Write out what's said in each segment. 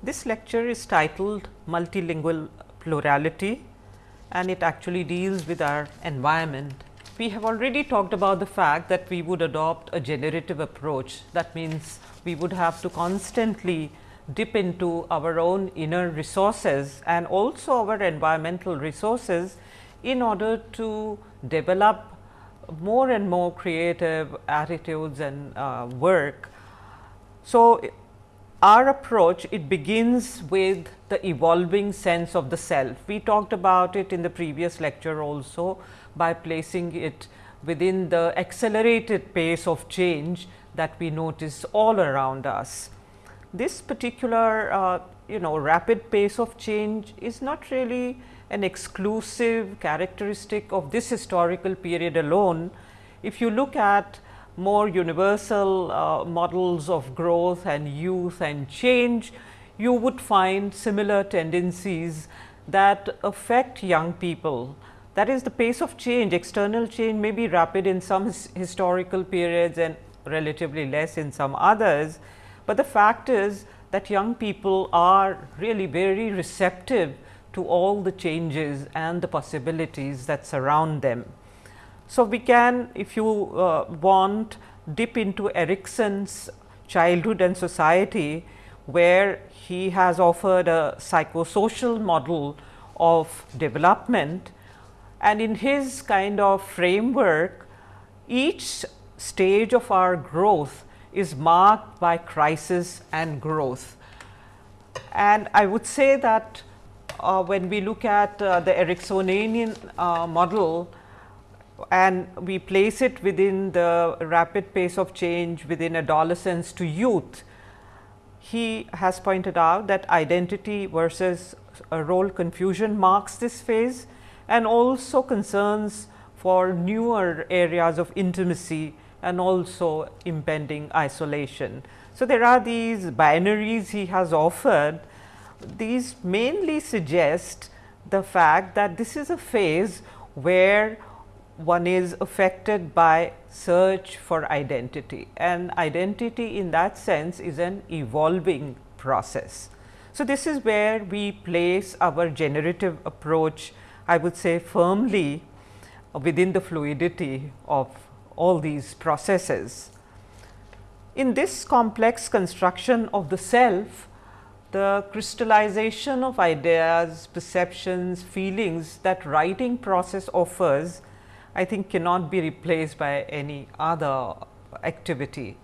This lecture is titled Multilingual Plurality and it actually deals with our environment. We have already talked about the fact that we would adopt a generative approach. That means, we would have to constantly dip into our own inner resources and also our environmental resources in order to develop more and more creative attitudes and uh, work. So, our approach it begins with the evolving sense of the self. We talked about it in the previous lecture also by placing it within the accelerated pace of change that we notice all around us. This particular uh, you know rapid pace of change is not really an exclusive characteristic of this historical period alone. If you look at more universal uh, models of growth and youth and change, you would find similar tendencies that affect young people. That is the pace of change, external change may be rapid in some his historical periods and relatively less in some others, but the fact is that young people are really very receptive to all the changes and the possibilities that surround them. So, we can if you uh, want dip into Erikson's childhood and society, where he has offered a psychosocial model of development and in his kind of framework each stage of our growth is marked by crisis and growth. And I would say that uh, when we look at uh, the Eriksonian uh, model, and we place it within the rapid pace of change within adolescence to youth, he has pointed out that identity versus role confusion marks this phase and also concerns for newer areas of intimacy and also impending isolation. So, there are these binaries he has offered. These mainly suggest the fact that this is a phase where one is affected by search for identity and identity in that sense is an evolving process. So, this is where we place our generative approach I would say firmly within the fluidity of all these processes. In this complex construction of the self, the crystallization of ideas, perceptions, feelings that writing process offers I think cannot be replaced by any other activity.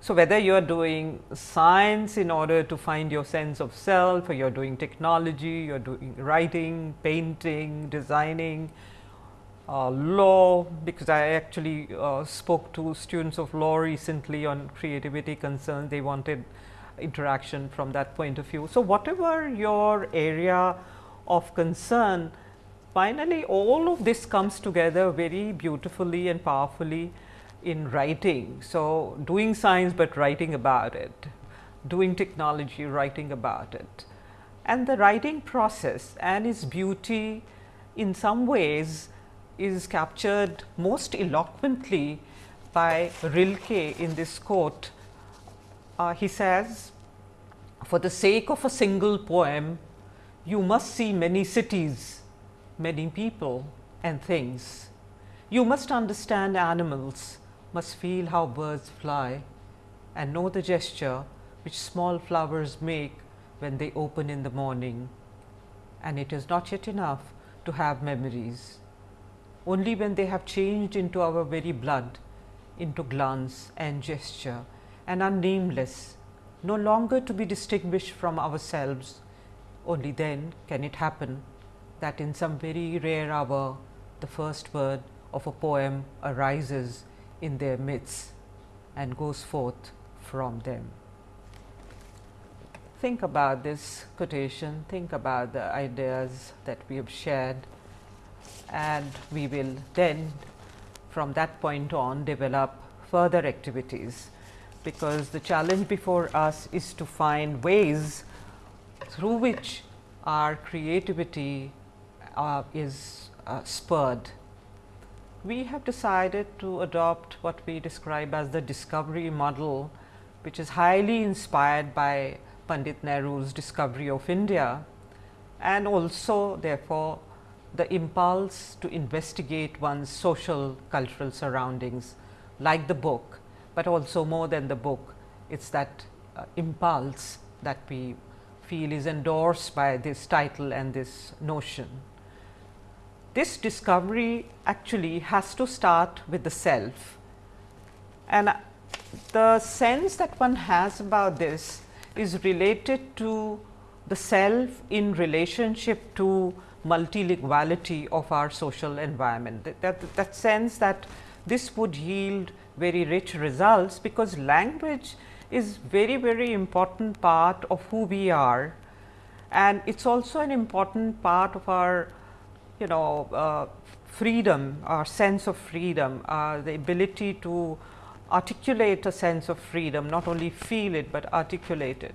So, whether you are doing science in order to find your sense of self or you are doing technology, you are doing writing, painting, designing, uh, law because I actually uh, spoke to students of law recently on creativity concerns, they wanted interaction from that point of view. So, whatever your area of concern finally, all of this comes together very beautifully and powerfully in writing. So, doing science, but writing about it, doing technology, writing about it. And the writing process and its beauty in some ways is captured most eloquently by Rilke in this quote. Uh, he says, for the sake of a single poem, you must see many cities many people and things. You must understand animals, must feel how birds fly and know the gesture which small flowers make when they open in the morning. And it is not yet enough to have memories. Only when they have changed into our very blood, into glance and gesture and are nameless, no longer to be distinguished from ourselves, only then can it happen that in some very rare hour the first word of a poem arises in their midst and goes forth from them. Think about this quotation, think about the ideas that we have shared and we will then from that point on develop further activities, because the challenge before us is to find ways through which our creativity uh, is uh, spurred. We have decided to adopt what we describe as the discovery model, which is highly inspired by Pandit Nehru's discovery of India and also therefore, the impulse to investigate one's social cultural surroundings like the book, but also more than the book it is that uh, impulse that we feel is endorsed by this title and this notion. This discovery actually has to start with the self and uh, the sense that one has about this is related to the self in relationship to multilinguality of our social environment. That, that, that sense that this would yield very rich results, because language is very very important part of who we are and it is also an important part of our you know uh, freedom, our sense of freedom, uh, the ability to articulate a sense of freedom, not only feel it, but articulate it.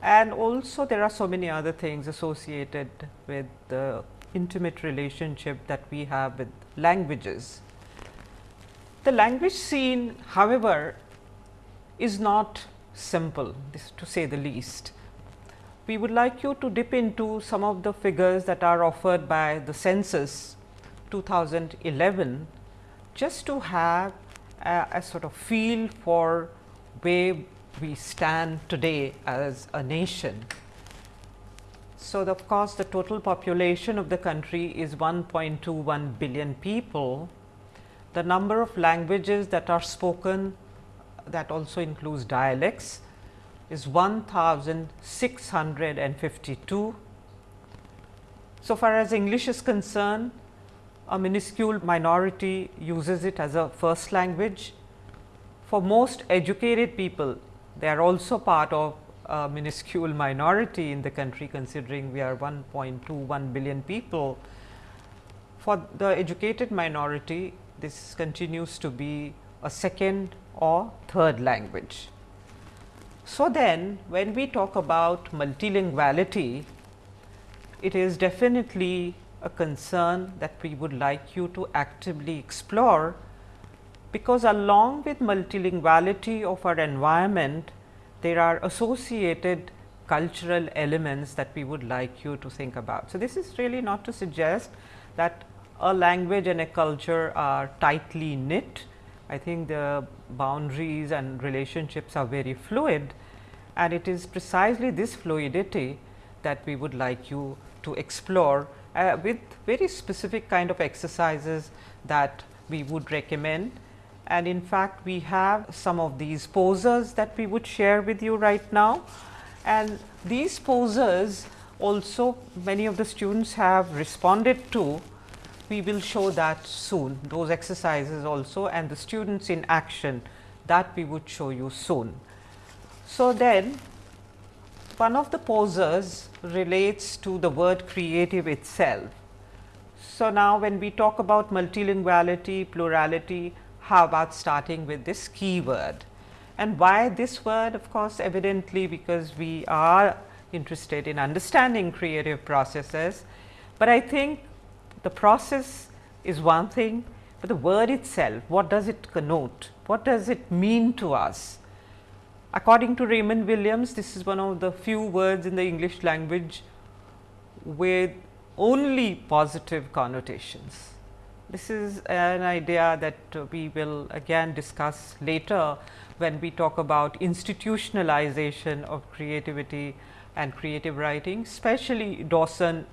And also there are so many other things associated with the intimate relationship that we have with languages. The language scene however, is not simple to say the least. We would like you to dip into some of the figures that are offered by the census 2011 just to have a, a sort of feel for where we stand today as a nation. So, the, of course, the total population of the country is 1.21 billion people. The number of languages that are spoken that also includes dialects is 1652. So far as English is concerned, a minuscule minority uses it as a first language. For most educated people, they are also part of a minuscule minority in the country considering we are 1.21 billion people. For the educated minority, this continues to be a second or third language. So, then when we talk about multilinguality, it is definitely a concern that we would like you to actively explore, because along with multilinguality of our environment, there are associated cultural elements that we would like you to think about. So, this is really not to suggest that a language and a culture are tightly knit. I think the boundaries and relationships are very fluid and it is precisely this fluidity that we would like you to explore uh, with very specific kind of exercises that we would recommend. And in fact, we have some of these posers that we would share with you right now. And these posers also many of the students have responded to. We will show that soon, those exercises also and the students in action that we would show you soon. So, then one of the posers relates to the word creative itself. So, now when we talk about multilinguality, plurality, how about starting with this keyword and why this word of course, evidently because we are interested in understanding creative processes, but I think the process is one thing, but the word itself what does it connote, what does it mean to us According to Raymond Williams, this is one of the few words in the English language with only positive connotations. This is an idea that we will again discuss later when we talk about institutionalization of creativity and creative writing, especially Dawson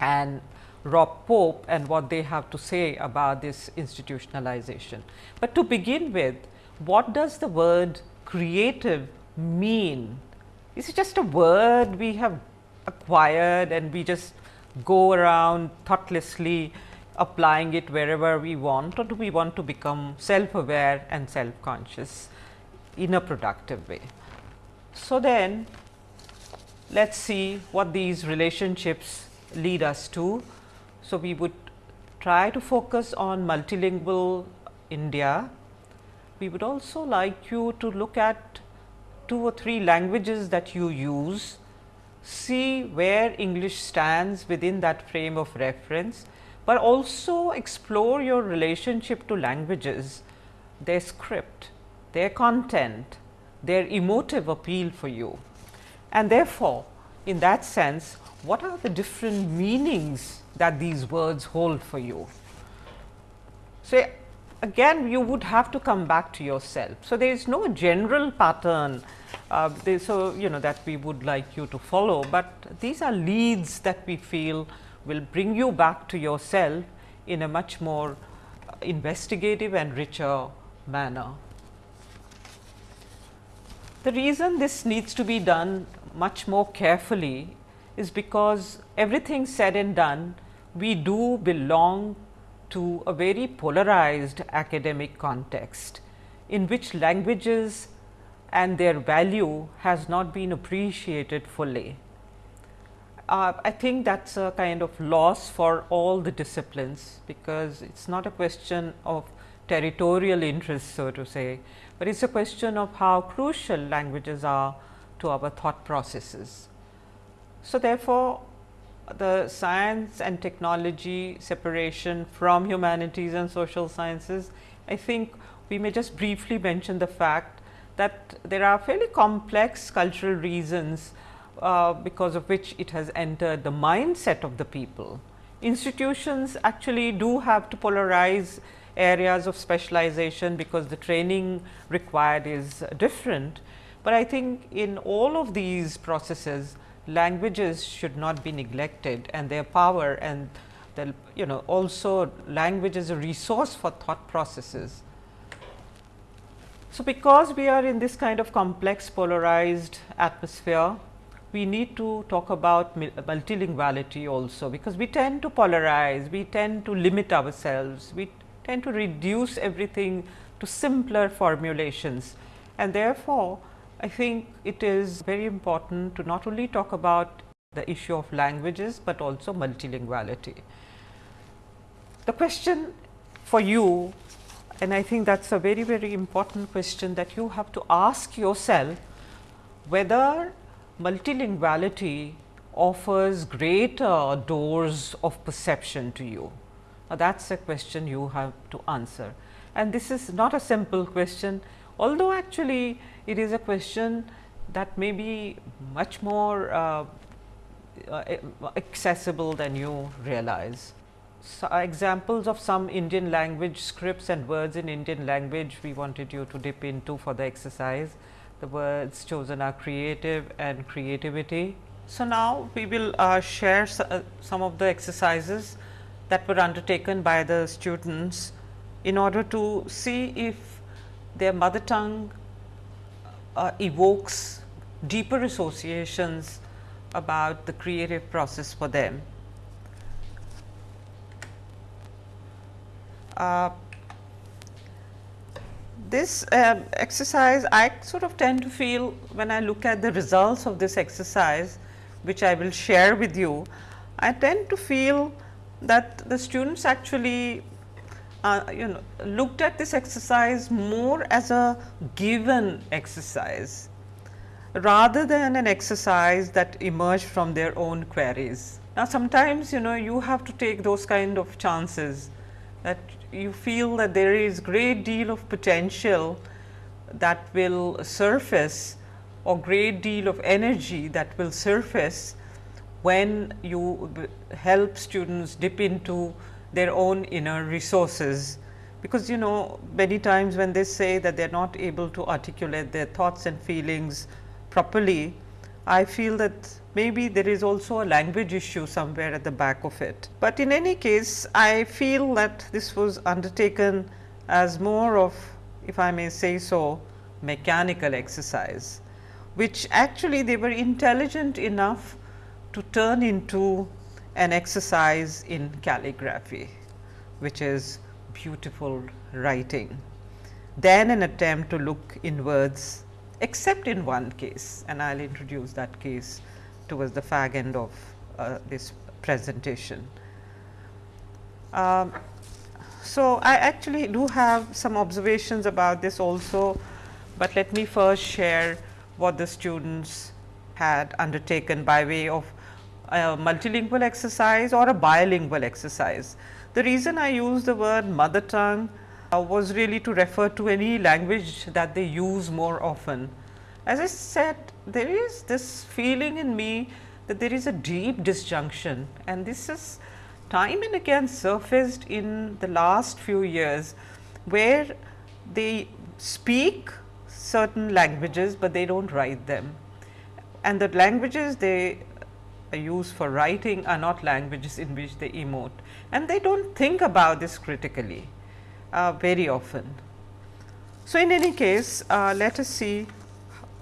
and Rob Pope and what they have to say about this institutionalization. But to begin with, what does the word creative mean? Is it just a word we have acquired and we just go around thoughtlessly applying it wherever we want or do we want to become self aware and self conscious in a productive way. So, then let us see what these relationships lead us to. So, we would try to focus on multilingual India we would also like you to look at two or three languages that you use, see where English stands within that frame of reference, but also explore your relationship to languages, their script, their content, their emotive appeal for you. And therefore, in that sense, what are the different meanings that these words hold for you? So, again you would have to come back to yourself. So, there is no general pattern uh, they, so you know that we would like you to follow, but these are leads that we feel will bring you back to yourself in a much more investigative and richer manner. The reason this needs to be done much more carefully is because everything said and done, we do belong to a very polarized academic context, in which languages and their value has not been appreciated fully. Uh, I think that is a kind of loss for all the disciplines, because it is not a question of territorial interest so to say, but it is a question of how crucial languages are to our thought processes. So, therefore, the science and technology separation from humanities and social sciences, I think we may just briefly mention the fact that there are fairly complex cultural reasons uh, because of which it has entered the mindset of the people. Institutions actually do have to polarize areas of specialization because the training required is different. But I think in all of these processes languages should not be neglected and their power and the you know also language is a resource for thought processes so, because we are in this kind of complex polarized atmosphere, we need to talk about multilinguality also, because we tend to polarize, we tend to limit ourselves, we tend to reduce everything to simpler formulations. And therefore, I think it is very important to not only talk about the issue of languages, but also multilinguality. The question for you and I think that is a very, very important question that you have to ask yourself whether multilinguality offers greater doors of perception to you. Now, that is a question you have to answer. And this is not a simple question, although actually it is a question that may be much more uh, uh, accessible than you realize so examples of some Indian language scripts and words in Indian language we wanted you to dip into for the exercise. The words chosen are creative and creativity. So, now we will uh, share uh, some of the exercises that were undertaken by the students in order to see if their mother tongue uh, evokes deeper associations about the creative process for them. Uh, this uh, exercise I sort of tend to feel when I look at the results of this exercise which I will share with you, I tend to feel that the students actually uh, you know looked at this exercise more as a given exercise rather than an exercise that emerged from their own queries. Now, sometimes you know you have to take those kind of chances that you feel that there is great deal of potential that will surface or great deal of energy that will surface when you help students dip into their own inner resources. Because you know many times when they say that they are not able to articulate their thoughts and feelings properly, I feel that maybe there is also a language issue somewhere at the back of it. But in any case, I feel that this was undertaken as more of, if I may say so, mechanical exercise, which actually they were intelligent enough to turn into an exercise in calligraphy, which is beautiful writing, then an attempt to look inwards except in one case and I will introduce that case towards the fag end of uh, this presentation. Um, so, I actually do have some observations about this also, but let me first share what the students had undertaken by way of a multilingual exercise or a bilingual exercise. The reason I use the word mother tongue uh, was really to refer to any language that they use more often. As I said, there is this feeling in me that there is a deep disjunction and this is time and again surfaced in the last few years, where they speak certain languages, but they do not write them. And the languages they use for writing are not languages in which they emote and they do not think about this critically uh, very often. So, in any case uh, let us see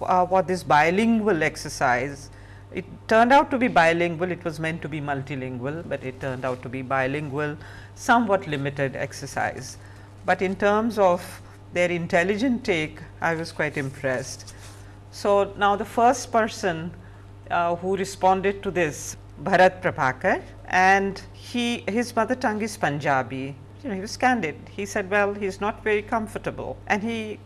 uh, what this bilingual exercise it turned out to be bilingual, it was meant to be multilingual, but it turned out to be bilingual, somewhat limited exercise. But in terms of their intelligent take, I was quite impressed. So, now the first person uh, who responded to this, Bharat Prabhakar, and he his mother tongue is Punjabi. You know, he was candid. He said, well, he is not very comfortable, and he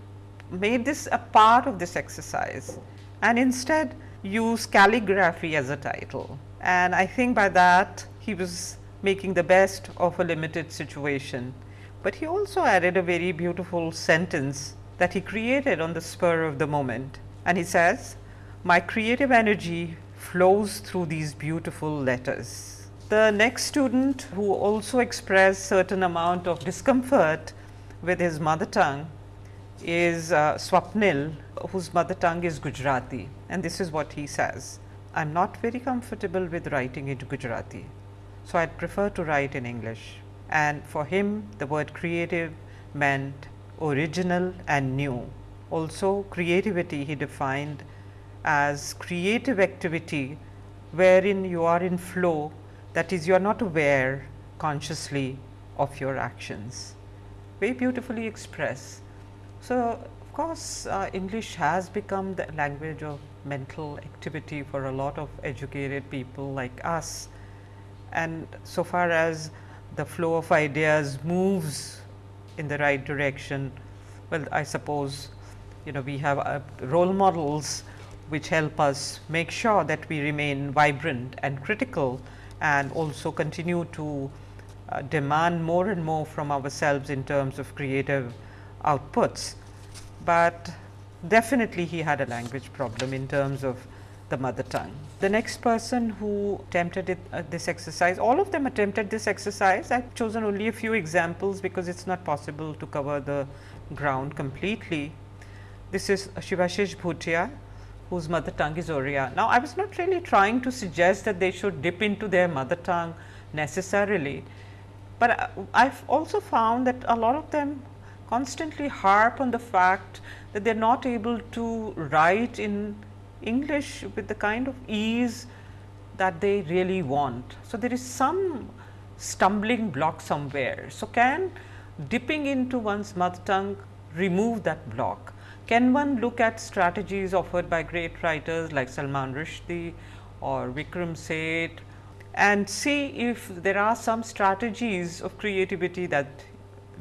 made this a part of this exercise, and instead use calligraphy as a title. And I think by that he was making the best of a limited situation. But he also added a very beautiful sentence that he created on the spur of the moment. And he says, my creative energy flows through these beautiful letters. The next student who also expressed certain amount of discomfort with his mother tongue is uh, Swapnil whose mother tongue is Gujarati and this is what he says. I am not very comfortable with writing in Gujarati. So, I would prefer to write in English and for him the word creative meant original and new. Also creativity he defined as creative activity wherein you are in flow that is you are not aware consciously of your actions. Very beautifully expressed. So, of course, uh, English has become the language of mental activity for a lot of educated people like us. And so far as the flow of ideas moves in the right direction, well, I suppose, you know, we have uh, role models which help us make sure that we remain vibrant and critical and also continue to uh, demand more and more from ourselves in terms of creative outputs, but definitely he had a language problem in terms of the mother tongue. The next person who attempted it, uh, this exercise, all of them attempted this exercise. I have chosen only a few examples because it is not possible to cover the ground completely. This is Shivashish Bhutia whose mother tongue is Oriya. Now, I was not really trying to suggest that they should dip into their mother tongue necessarily, but I have also found that a lot of them constantly harp on the fact that they are not able to write in English with the kind of ease that they really want. So, there is some stumbling block somewhere. So, can dipping into one's mother tongue remove that block? Can one look at strategies offered by great writers like Salman Rushdie or Vikram Seth and see if there are some strategies of creativity that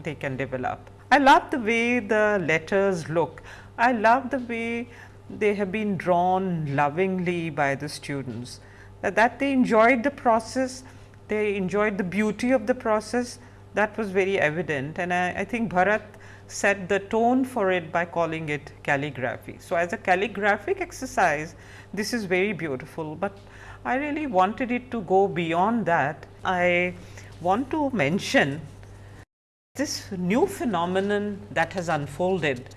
they can develop. I love the way the letters look. I love the way they have been drawn lovingly by the students, that, that they enjoyed the process, they enjoyed the beauty of the process that was very evident and I, I think Bharat set the tone for it by calling it calligraphy. So, as a calligraphic exercise this is very beautiful, but I really wanted it to go beyond that. I want to mention this new phenomenon that has unfolded.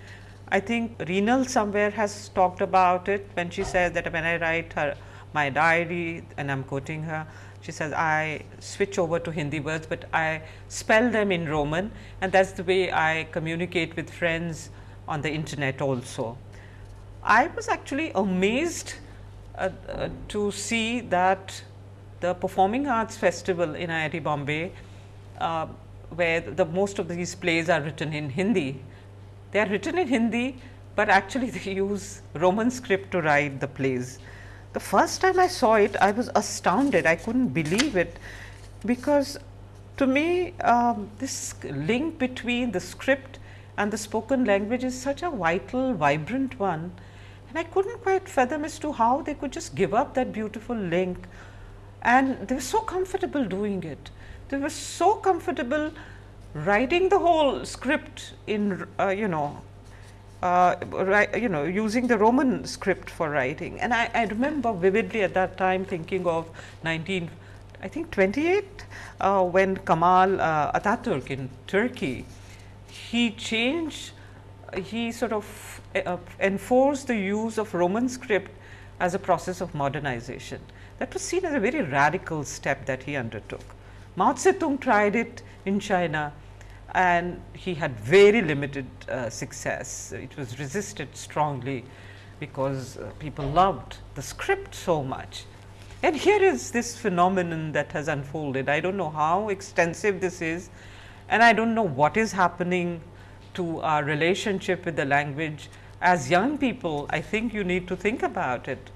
I think Reenal somewhere has talked about it when she says that when I write her my diary and I am quoting her, she says I switch over to Hindi words, but I spell them in Roman and that is the way I communicate with friends on the internet also. I was actually amazed uh, uh, to see that the Performing Arts Festival in IIT Bombay, uh, where the most of these plays are written in Hindi. They are written in Hindi, but actually they use Roman script to write the plays. The first time I saw it, I was astounded. I couldn't believe it because to me, um, this link between the script and the spoken language is such a vital, vibrant one. And I couldn't quite fathom as to how they could just give up that beautiful link and they were so comfortable doing it. They were so comfortable writing the whole script in, uh, you know, uh, you know using the Roman script for writing. And I, I, remember vividly at that time thinking of 19, I think 28, uh, when Kamal uh, Ataturk in Turkey, he changed, he sort of uh, enforced the use of Roman script as a process of modernization. That was seen as a very radical step that he undertook. Mao Zedong tried it in China and he had very limited uh, success. It was resisted strongly because uh, people loved the script so much. And here is this phenomenon that has unfolded. I do not know how extensive this is and I do not know what is happening to our relationship with the language. As young people, I think you need to think about it.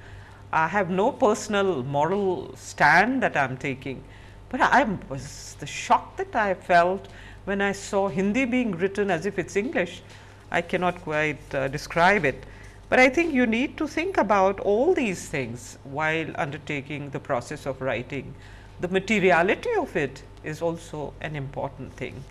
I have no personal moral stand that I am taking, but I was the shock that I felt when I saw Hindi being written as if it is English, I cannot quite uh, describe it. But I think you need to think about all these things while undertaking the process of writing. The materiality of it is also an important thing.